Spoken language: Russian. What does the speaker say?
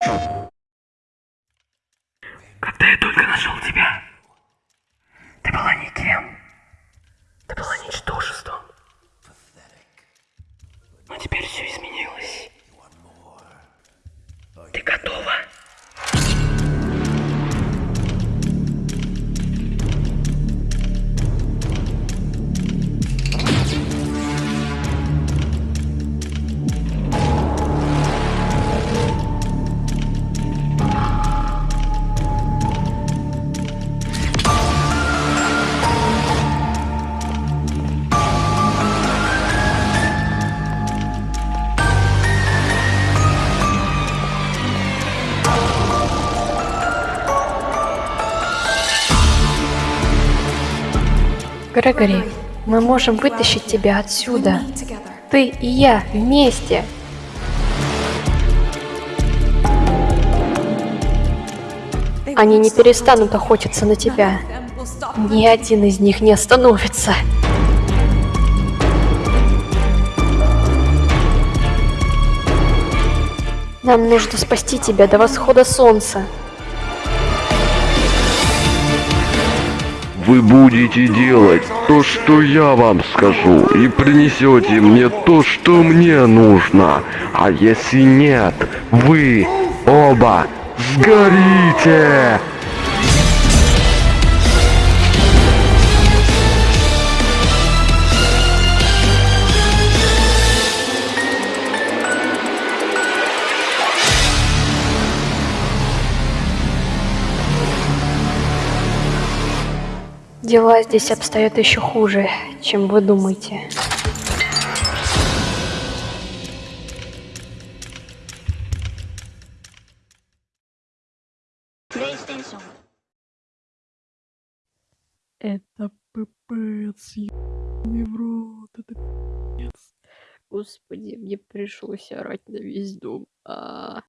Когда я только нашел тебя, ты была никем. Ты была ничтожеством. Но теперь все изменилось. Ты готова? Грегори, мы можем вытащить тебя отсюда. Ты и я вместе. Они не перестанут охотиться на тебя. Ни один из них не остановится. Нам нужно спасти тебя до восхода солнца. Вы будете делать то, что я вам скажу, и принесете мне то, что мне нужно. А если нет, вы оба сгорите! Дела здесь обстоят еще хуже, чем вы думаете. Это пипец, ебаный в рот, это пипец. Господи, мне пришлось орать на весь дом. А,